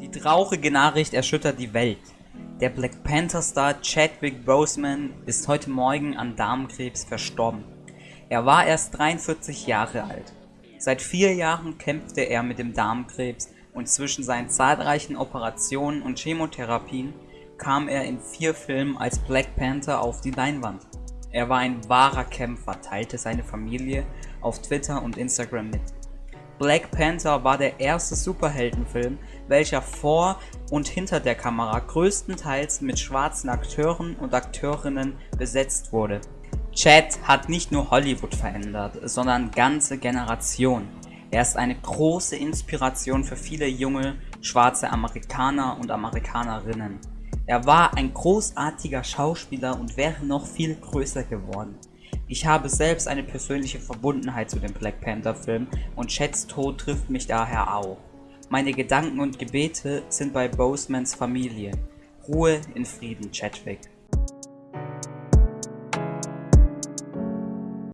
Die traurige Nachricht erschüttert die Welt. Der Black Panther-Star Chadwick Boseman ist heute Morgen an Darmkrebs verstorben. Er war erst 43 Jahre alt. Seit vier Jahren kämpfte er mit dem Darmkrebs und zwischen seinen zahlreichen Operationen und Chemotherapien kam er in vier Filmen als Black Panther auf die Leinwand. Er war ein wahrer Kämpfer, teilte seine Familie auf Twitter und Instagram mit. Black Panther war der erste Superheldenfilm, welcher vor und hinter der Kamera größtenteils mit schwarzen Akteuren und Akteurinnen besetzt wurde. Chad hat nicht nur Hollywood verändert, sondern ganze Generationen. Er ist eine große Inspiration für viele junge schwarze Amerikaner und Amerikanerinnen. Er war ein großartiger Schauspieler und wäre noch viel größer geworden. Ich habe selbst eine persönliche Verbundenheit zu dem Black Panther Film und Chads Tod trifft mich daher auch. Meine Gedanken und Gebete sind bei Bosemans Familie. Ruhe in Frieden, Chadwick.